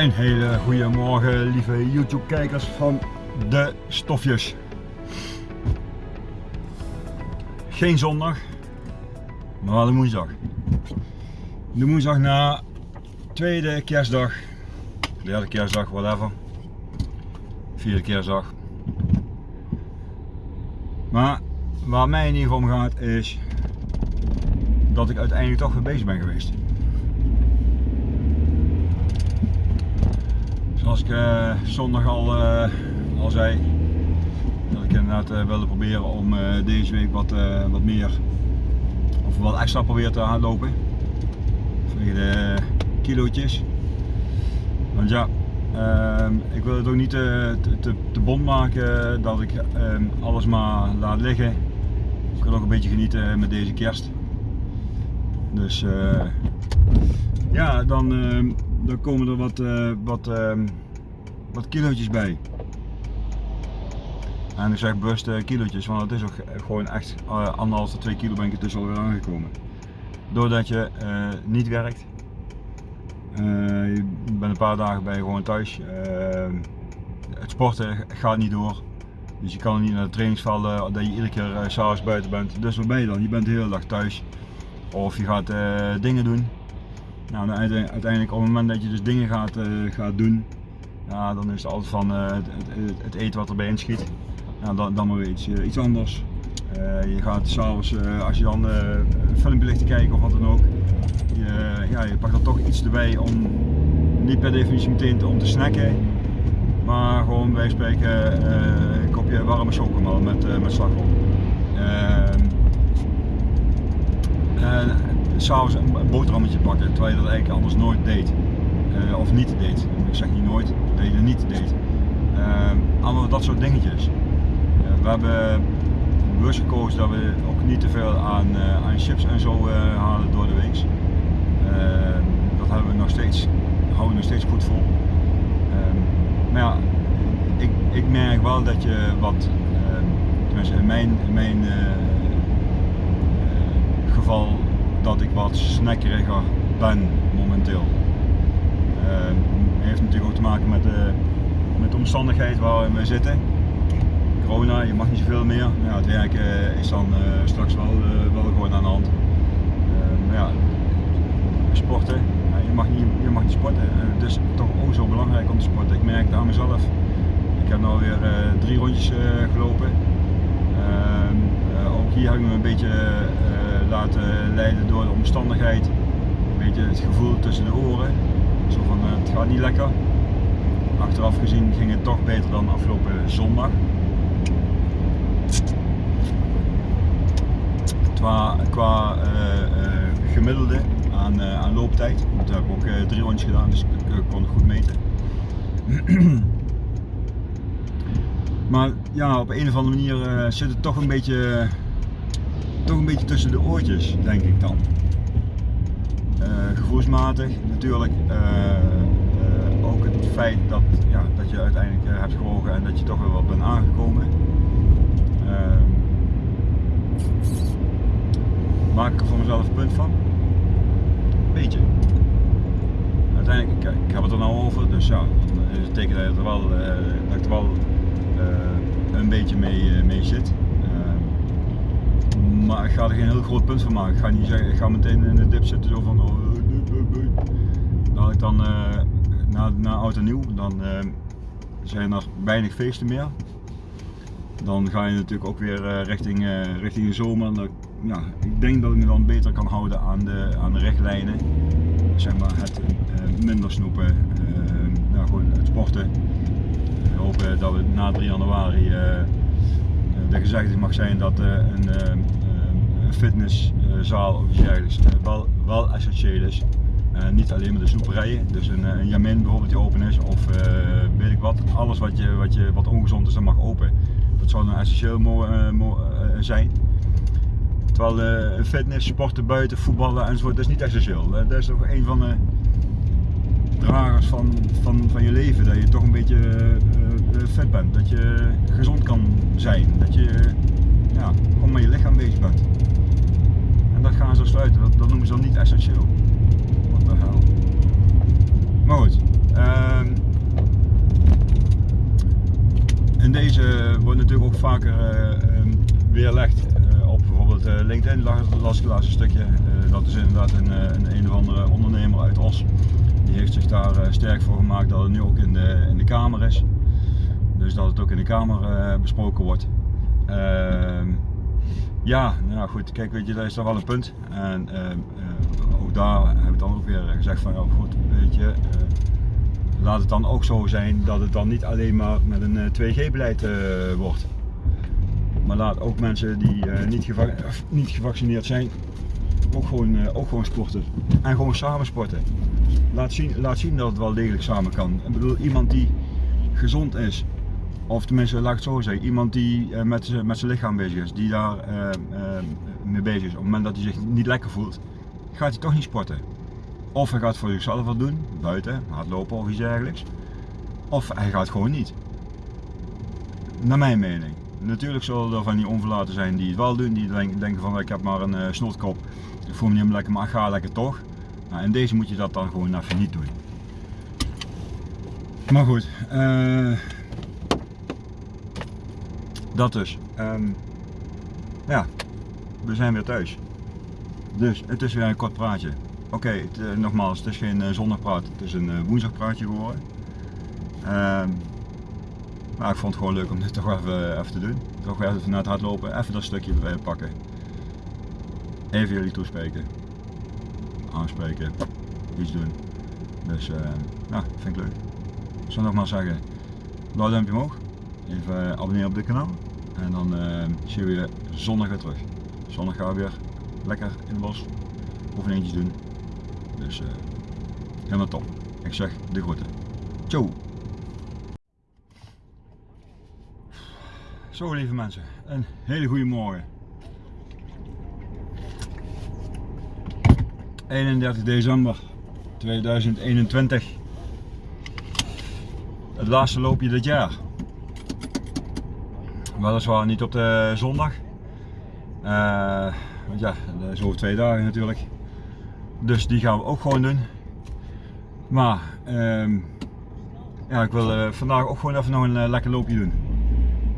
Een hele goede morgen, lieve YouTube-kijkers van de stofjes. Geen zondag, maar wel de woensdag. De woensdag na tweede kerstdag, derde kerstdag, whatever. Vierde kerstdag. Maar waar mij in ieder geval om gaat is dat ik uiteindelijk toch weer bezig ben geweest. Zoals ik uh, zondag al, uh, al zei, dat ik inderdaad uh, wilde proberen om deze week wat, wat meer of wat extra proberen te hardlopen. Vanwege de kilootjes. Want ja, ehm, ik wil het ook niet te, te, te bond maken dat ik ehm, alles maar laat liggen. Ik wil ook een beetje genieten met deze kerst. Dus ja, dan ehm, dan komen er wat, wat, wat kilootjes bij. En ik zeg bewust uh, kilootjes, want het is ook gewoon echt uh, anderhalf tot twee kilo ben ik dus alweer aangekomen. Doordat je niet werkt, je bent een paar dagen bij gewoon thuis, het sporten gaat niet door. Dus je kan niet naar de trainingsvelden dat je iedere keer s'avonds buiten bent. Dus wat ben je dan? Je bent de hele dag thuis. Of je gaat dingen doen nou, uiteindelijk op het moment dat je dus dingen gaat, gaat doen, ja, dan is het altijd van uh, het, het, eten wat erbij inschiet. Dan, dan maar weer iets, uh, iets anders. je gaat s'avonds, als je dan een filmpje ligt te kijken of wat dan ook, je, ja, je pakt er toch iets erbij om niet per definitie meteen om te snacken, maar gewoon bij spreken een kopje warme chocomel met, met slagroom. Ehm, s'avonds een boterhammetje pakken, terwijl je dat eigenlijk anders nooit deed. Uh, of niet deed. Ik zeg niet nooit, het niet deed. Uh, allemaal dat soort dingetjes. Uh, we hebben bewust gekozen dat we ook niet te veel aan, aan chips en zo halen door de week. Ehm, dat hebben we nog steeds, houden we nog steeds goed vol. Ehm, maar ja, ik, ik merk wel dat je wat, tenminste in mijn, in mijn geval dat ik wat snackeriger ben momenteel. Uh, heeft natuurlijk ook te maken met de, met omstandigheid waarin we zitten. Corona, je mag niet zoveel meer. Het werken is dan straks wel, wel gewoon aan de hand. ja, sporten, je, mag niet, je mag niet sporten. het is toch ook zo belangrijk om te sporten. Ik merk het aan mezelf. Ik heb nu alweer drie rondjes gelopen. Ehm, ook hier heb ik me een beetje laten leiden door de omstandigheid. Een beetje het gevoel tussen de oren. Zo van eh, het gaat niet lekker. Achteraf gezien ging het toch beter dan afgelopen zondag. Qua, qua uh, uh, gemiddelde aan, aan looptijd. Want we hebben ook drie rondjes gedaan, dus ik kon het goed meten. maar ja, op een of andere manier zit het toch een beetje toch een beetje tussen de oortjes, denk ik dan. Uh, gevoelsmatig natuurlijk uh, uh, ook het feit dat, ja, dat je uiteindelijk hebt gewogen en dat je toch weer wat bent aangekomen. Ehm, maak ik er voor mezelf een punt van? Beetje. Uiteindelijk, ik, ik heb het er nou over, dus ja, dat betekent dat, er wel, dat ik er wel een beetje mee, mee zit maar ik ga er geen heel groot punt van maken. Ik ga niet zeggen, ik ga meteen in de dip zitten zo van, oh, dat ik dan uh, na, na oud en nieuw, dan uh, zijn er weinig feesten meer. Dan ga je natuurlijk ook weer richting, richting de zomer. Dan, ja, ik denk dat ik me dan beter kan houden aan de, aan de. Zeg maar het minder snoepen, nou, gewoon het sporten. We hopen dat we na 3 januari de gezegde mag zijn dat een fitnesszaal of iets dergelijks eh, wel, wel essentieel is. Uh, niet alleen maar de snoeperijen, dus een, Jamin bijvoorbeeld die open is of uh, weet ik wat, alles wat, je, wat, je, wat ongezond is, dat mag open. Dat zou dan essentieel zijn. Terwijl uh, fitness, sporten buiten, voetballen enzovoort, dat is niet essentieel. dat is toch een van de dragers van, van, van je leven, dat je toch een beetje fit bent, dat je gezond kan zijn, dat je ja, gewoon met je lichaam bezig bent. Dat gaan ze sluiten, dat, dat noemen ze dan niet essentieel. Wat de hel. Maar goed, Ehm, in deze wordt natuurlijk ook vaker uh, weerlegd uh, op bijvoorbeeld uh, LinkedIn, las laatst een stukje. dat is inderdaad een, een, een of andere ondernemer uit Os. Die heeft zich daar sterk voor gemaakt dat het nu ook in de, in de Kamer is. Dus dat het ook in de Kamer besproken wordt. Ehm, ja, nou goed, kijk, weet je, dat is toch wel een punt. En ook daar heb ik dan ook weer gezegd van, ja goed, weet je, laat het dan ook zo zijn dat het dan niet alleen maar met een 2G-beleid eh, wordt. Maar laat ook mensen die niet, niet, gevaccineerd zijn, ook gewoon, ook gewoon sporten. En gewoon samen sporten. Laat zien, laat zien dat het wel degelijk samen kan. Ik bedoel, iemand die gezond is, of tenminste, laat ik het zo zeggen, iemand die uh, met, met zijn lichaam bezig is, die daar mee bezig is, op het moment dat hij zich niet lekker voelt, gaat hij toch niet sporten. Of hij gaat voor zichzelf wat doen, buiten, hardlopen of iets dergelijks. Of hij gaat gewoon niet. Naar mijn mening. Natuurlijk zullen er van die onverlaten zijn die het wel doen, die denken van ik heb maar een snotkop, ik voel me niet lekker, maar ga lekker toch. Nou, in deze moet je dat dan gewoon even niet doen. Maar goed, dat dus. Um, ja, we zijn weer thuis. Dus het is weer een kort praatje. Oké, okay, nogmaals, het is geen uh, zondagpraat, het is een uh, woensdagpraatje geworden. Uh, maar ik vond het gewoon leuk om dit toch even, even te doen. Toch weer even naar het hardlopen, even dat stukje pakken. Even jullie toespreken. Aanspreken. Iets doen. Dus ja, vind ik leuk. Ik zou nogmaals zeggen, blauw duimpje omhoog. Even abonneren op dit kanaal. En dan zien we je zondag weer terug. Zondag gaan we weer lekker in het bos oefeningetjes doen. Dus uh, helemaal top. Ik zeg de groeten. Ciao! Zo lieve mensen, een hele goede morgen. 31 december 2021. Het laatste loopje dit jaar. Weliswaar niet op de zondag. Uh, want ja, dat is over twee dagen natuurlijk. Dus die gaan we ook gewoon doen. Maar ehm, ja, ik wil uh, vandaag ook gewoon even nog een uh, lekker loopje doen.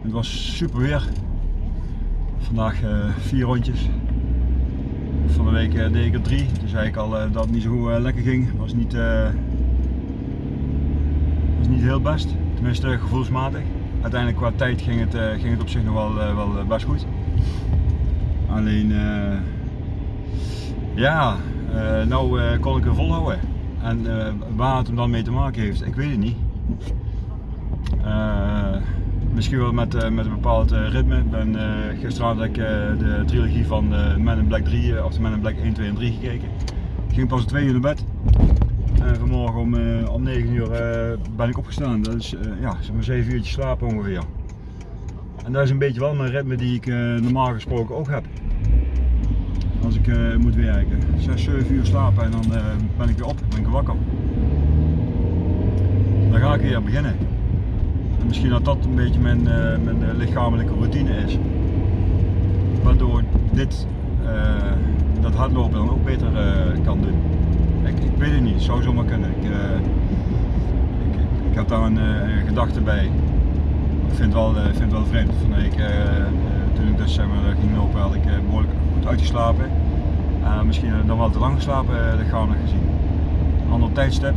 Het was super weer. Vandaag vier rondjes. Van de week deed ik er drie. Dus eigenlijk al dat het niet zo lekker ging. Was niet, was niet heel best. Tenminste gevoelsmatig. Uiteindelijk qua tijd ging het, ging het op zich nog wel, wel best goed. Alleen ja, nou kon ik hem volhouden. En waar het hem dan mee te maken heeft, ik weet het niet. misschien wel met, met een bepaald ritme. Ik ben, gisteravond heb ik de trilogie van Men in Black 3, of de Men in Black 1, 2 en 3 gekeken. Ik ging pas 2 uur naar bed. En vanmorgen om, om 9 uur ben ik opgestaan. Dat is ja, zeg maar 7 uurtjes slapen ongeveer. En dat is een beetje wel mijn ritme die ik normaal gesproken ook heb als ik moet werken. 6, 7 uur slapen en dan ben ik weer op, ben ik wakker. Dan ga ik weer beginnen. En misschien dat dat een beetje mijn, mijn lichamelijke routine is. Waardoor dit, dat hardlopen dan ook beter kan doen. Ik, weet het niet, het zou zomaar kunnen. Ik, ik, ik heb daar een, een, gedachte bij. Ik vind het wel, vind het wel vreemd. Van ik, toen ik dus zeg maar, ging lopen had ik behoorlijk uitgeslapen. Uh, misschien dan wel te lang geslapen uh, lichamelijk gezien. Een ander tijdstip,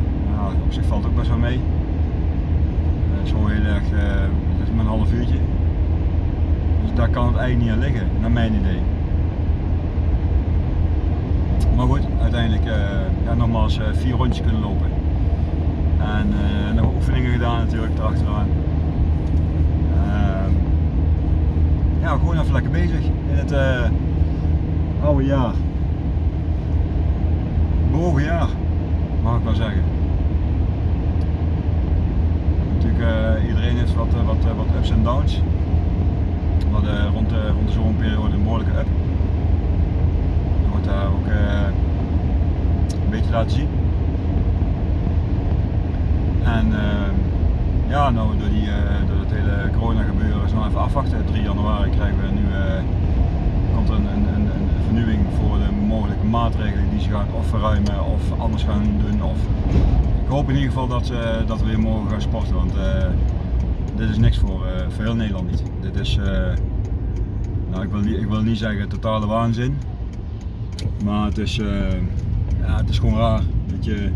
op zich valt ook best wel mee. Uh, zo heel erg, het is maar een half uurtje. Dus daar kan het eigenlijk niet aan liggen, naar mijn idee. Maar goed, uiteindelijk ja, nogmaals vier rondjes kunnen lopen. En nog oefeningen gedaan natuurlijk erachteraan. Ehm, ja, gewoon even lekker bezig in het oude jaar. Bewogen jaar, mag ik wel zeggen. Natuurlijk, iedereen heeft wat, wat, wat ups en downs. We rond de, rond de zomerperiode een behoorlijke up. Wordt daar ook een beetje laten zien. En ja, nou door, die, door het hele corona gebeuren is nog even afwachten. 3 januari krijgen we nu komt er een, een, een vernieuwing voor de mogelijke maatregelen die ze gaan of verruimen of anders gaan doen. Of... Ik hoop in ieder geval dat, dat we weer mogen gaan sporten, want dit is niks voor, uh, voor heel Nederland niet. Dit is, nou, ik, wil ik wil niet zeggen totale waanzin, maar het is, ja, het is gewoon raar. Dat je,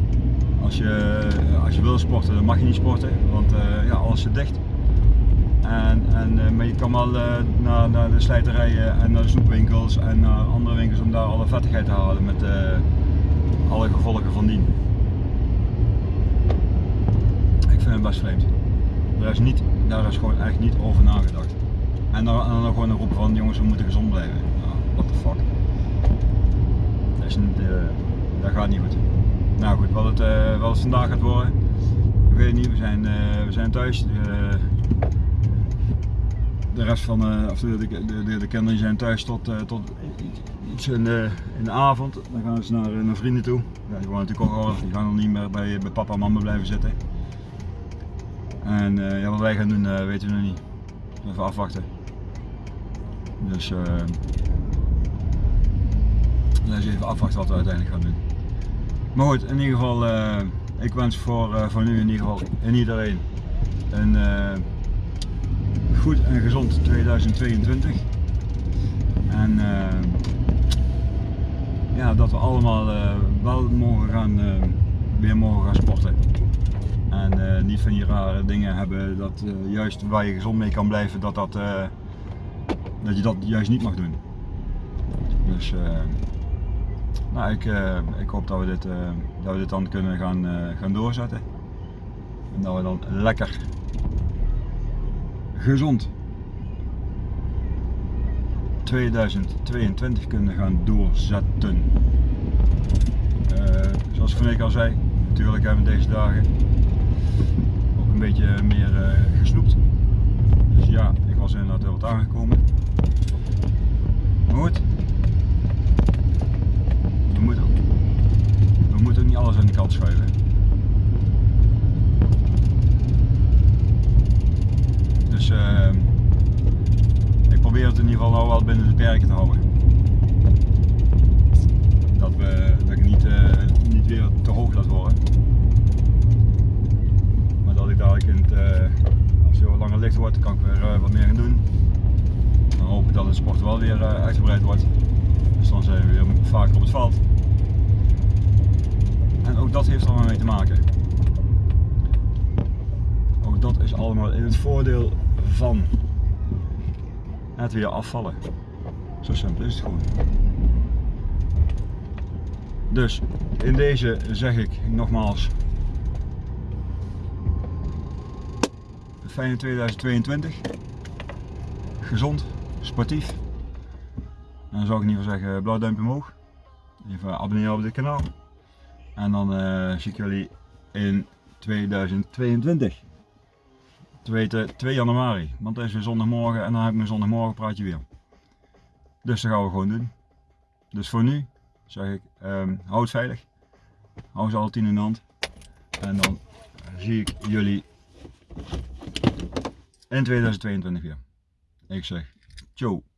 als, je, als je wil sporten, dan mag je niet sporten, want ja, alles zit dicht. En, en, eh, maar je kan wel naar, naar, de slijterijen en naar de snoepwinkels en naar andere winkels om daar alle vettigheid te halen met alle gevolgen van dien. Ik vind het best vreemd. Daar is, niet, daar is gewoon echt niet over nagedacht. En dan, en dan gewoon een roep van jongens we moeten gezond blijven. What the fuck. Is niet, dat gaat niet goed. Nou goed, wat het, wat het vandaag gaat worden, ik weet het niet. We zijn, we zijn thuis de rest van of de, de, de, de, kinderen zijn thuis tot, tot iets in de, in de avond. Dan gaan ze naar, naar vrienden toe. Ja, die wonen natuurlijk ook al, die gaan nog niet meer bij, bij papa en mama blijven zitten. En ja, wat wij gaan doen weten we nog niet. Even afwachten. Dus eens even afwachten wat we uiteindelijk gaan doen. Maar goed, in ieder geval, ik wens voor, voor nu in ieder geval in iedereen een goed en gezond 2022. En ja, dat we allemaal wel mogen gaan, weer mogen gaan sporten. En niet van die rare dingen hebben dat juist waar je gezond mee kan blijven, dat, dat, dat je dat juist niet mag doen. Dus nou, ik, ik hoop dat we, dit, dat we dit dan kunnen gaan, gaan doorzetten. En dat we dan lekker gezond 2022 kunnen gaan doorzetten. Zoals ik al zei, natuurlijk hebben we deze dagen ook een beetje meer gesnoept. Dus ja, ik was inderdaad heel wat aangekomen. Maar goed, we moeten, we moeten ook niet alles aan de kant schuiven. Dus uh, ik probeer het in ieder geval nou wel binnen de perken te houden. Dat, we, dat ik niet, uh, niet weer te hoog laat worden. Maar dat ik dadelijk in het, uh, als het wat langer licht wordt, kan ik weer uh, wat meer gaan doen. Dan hoop ik dat het sport wel weer uitgebreid wordt. Dus dan zijn we weer vaker op het veld. Ook dat heeft er allemaal mee te maken. Ook dat is allemaal in het voordeel van het weer afvallen. Zo simpel is het gewoon. Dus in deze zeg ik nogmaals fijne 2022. Gezond, sportief. En dan zou ik in ieder geval zeggen blauw duimpje omhoog. Even abonneren op dit kanaal. En dan uh, zie ik jullie in 2022 te weten 2 januari. Want dat is weer zondagmorgen en dan heb ik mijn zondagmorgen praatje weer. Dus dat gaan we gewoon doen. Dus voor nu zeg ik, um, hou het veilig. Hou ze alle tien in de hand. En dan zie ik jullie in 2022 weer. Ik zeg, ciao.